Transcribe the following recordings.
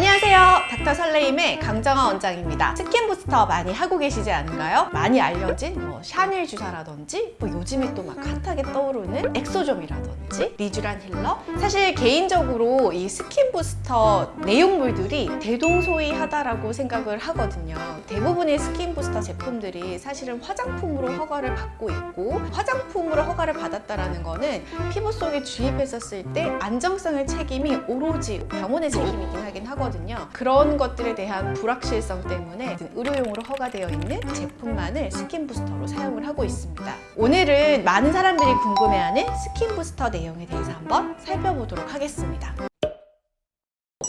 안녕하세요. 닥터 설레임의 강정아 원장입니다. skin booster 많이 하고 계시지 않은가요? 많이 알려진 뭐 샤넬 주사라든지 뭐 요즘에 또 막 핫하게 떠오르는 exosome이라든지 리쥬란 힐러? 사실 개인적으로 이 skin booster 내용물들이 대동소이하다라고 생각을 하거든요. 대부분의 skin booster 제품들이 사실은 화장품으로 허가를 받고 있고 화장품으로 허가를 받았다라는 거는 피부 속에 주입했었을 때 안정성의 책임이 오로지 병원의 책임이긴 하긴 하거든요 그런 것들에 대한 불확실성 때문에 의료용으로 허가되어 있는 제품만을 skin booster로 사용을 하고 있습니다. 오늘은 많은 사람들이 궁금해하는 skin booster 내용에 대해서 한번 살펴보도록 하겠습니다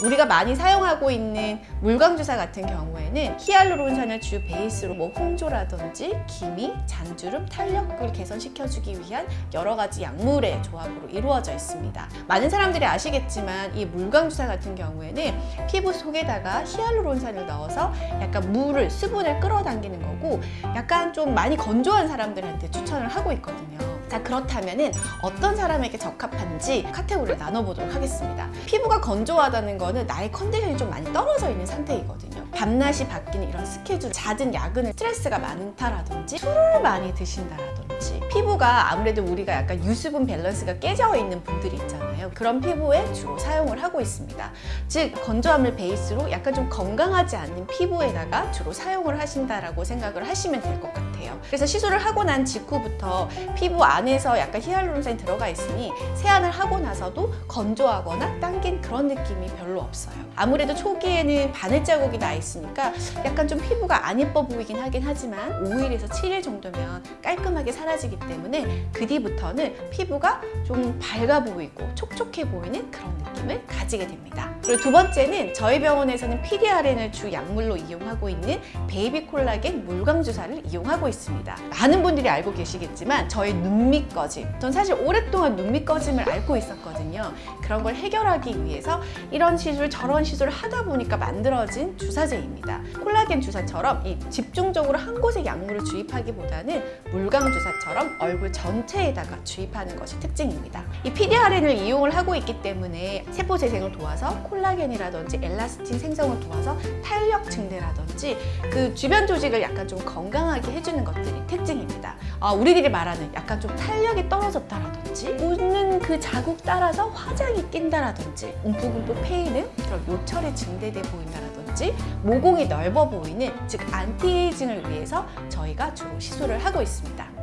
우리가 많이 사용하고 있는 물광주사 같은 경우에는 히알루론산을 주 베이스로 뭐 홍조라든지 기미, 잔주름, 탄력을 개선시켜주기 위한 여러 가지 약물의 조합으로 이루어져 있습니다. 많은 사람들이 아시겠지만 이 물광주사 같은 경우에는 피부 속에다가 히알루론산을 넣어서 약간 물을, 수분을 끌어당기는 거고 약간 좀 많이 건조한 사람들한테 추천을 하고 있거든요. 자 그렇다면 어떤 사람에게 적합한지 카테고리를 나눠보도록 하겠습니다. 피부가 건조하다는 거는 나의 컨디션이 좀 많이 떨어져 있는 상태이거든요 밤낮이 바뀌는 이런 스케줄, 잦은 야근을 스트레스가 많다라든지 술을 많이 드신다라든지 피부가 아무래도 우리가 약간 유수분 밸런스가 깨져 있는 분들이 있잖아요. 그런 피부에 주로 사용을 하고 있습니다. 즉 건조함을 베이스로 약간 좀 건강하지 않는 피부에다가 주로 사용을 하신다라고 생각을 하시면 될 것 같아요. 그래서 시술을 하고 난 직후부터 피부 안에서 약간 히알루론산이 들어가 있으니 세안을 하고 나서도 건조하거나 당긴 그런 느낌이 별로 없어요. 아무래도 초기에는 바늘 자국이 나 있 으니까 약간 좀 피부가 안 예뻐 보이긴 하긴 하지만 5일에서 7일 정도면 깔끔하게 사라지기 때문에 그 뒤부터는 피부가 좀 밝아 보이고 촉촉해 보이는 그런 느낌을 가지게 됩니다. 그리고 두 번째는 저희 병원에서는 PDRN을 주 약물로 이용하고 있는 베이비 콜라겐 물광 주사를 이용하고 있습니다. 많은 분들이 알고 계시겠지만 저희 눈밑 꺼짐 전 사실 오랫동안 눈밑 꺼짐을 앓고 있었거든요. 그런 걸 해결하기 위해서 이런 시술 저런 시술을 하다 보니까 만들어진 주사제 입니다. 콜라겐 주사처럼 이 집중적으로 한 곳에 약물을 주입하기보다는 물광 주사처럼 얼굴 전체에다가 주입하는 것이 특징입니다. 이 PDRN을 이용을 하고 있기 때문에 세포 재생을 도와서 콜라겐이라든지 엘라스틴 생성을 도와서 탄력 증대라든지 그 주변 조직을 약간 좀 건강하게 해주는 것들이 특징입니다. 아, 우리들이 말하는 약간 좀 탄력이 떨어졌다라든지 웃는 그 자국 따라서 화장이 낀다라든지 움푹움푹 패이는 그런 요철이 증대돼 보인다라든지 모공이 넓어 보이는 즉 anti-aging을 위해서 저희가 주로 시술을 하고 있습니다.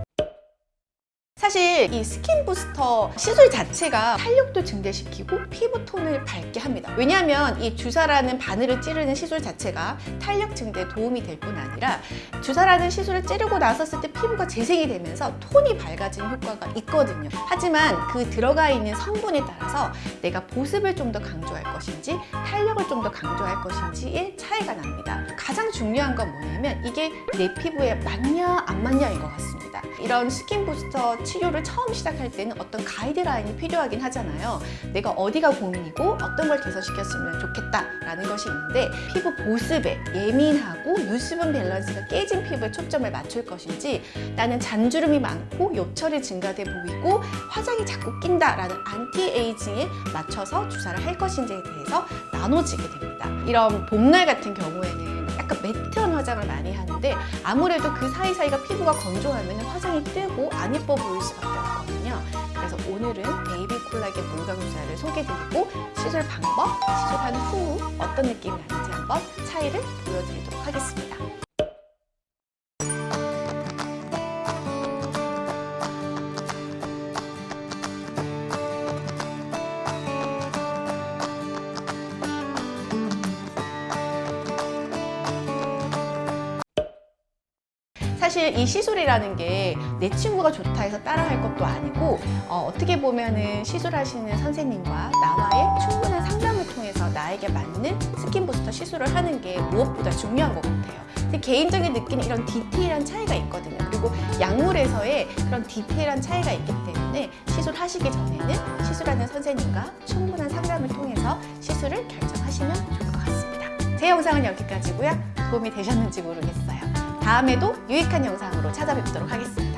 사실 이 skin booster 시술 자체가 탄력도 증대시키고 피부톤을 밝게 합니다. 왜냐하면 이 주사라는 바늘을 찌르는 시술 자체가 탄력 증대에 도움이 될 뿐 아니라 주사라는 시술을 찌르고 나섰을 때 피부가 재생이 되면서 톤이 밝아지는 효과가 있거든요. 하지만 그 들어가 있는 성분에 따라서 내가 보습을 좀 더 강조할 것인지 탄력을 좀 더 강조할 것인지의 차이가 납니다. 가장 중요한 건 뭐냐면 이게 내 피부에 맞냐 안 맞냐인 것 같습니다 이런 skin booster 치료를 처음 시작할 때는 어떤 가이드라인이 필요하긴 하잖아요. 내가 어디가 고민이고 어떤 걸 개선시켰으면 좋겠다라는 것이 있는데 피부 보습에 예민하고 유수분 밸런스가 깨진 피부에 초점을 맞출 것인지 나는 잔주름이 많고 요철이 증가돼 보이고 화장이 자꾸 낀다라는 anti-aging에 맞춰서 주사를 할 것인지에 대해서 나눠지게 됩니다. 이런 봄날 같은 경우에는 약간 matte한 화장을 많이 하는데 아무래도 그 사이사이가 피부가 건조하면 화장이 뜨고 안 예뻐 보일 수밖에 없거든요. 그래서 오늘은 베이비 콜라겐 물광주사를 소개드리고 시술 방법, 시술한 후 어떤 느낌이 나는지 한번 차이를 보여드리도록 하겠습니다 사실 이 시술이라는 게 내 친구가 좋다 해서 따라할 것도 아니고 어떻게 보면은 시술하시는 선생님과 나와의 충분한 상담을 통해서 나에게 맞는 skin booster 시술을 하는 게 무엇보다 중요한 것 같아요. 근데 개인적인 느끼는 이런 디테일한 차이가 있거든요. 그리고 약물에서의 그런 디테일한 차이가 있기 때문에 시술하시기 전에는 시술하는 선생님과 충분한 상담을 통해서 시술을 결정하시면 좋을 것 같습니다. 제 영상은 여기까지고요. 도움이 되셨는지 모르겠어요 다음에도 유익한 영상으로 찾아뵙도록 하겠습니다.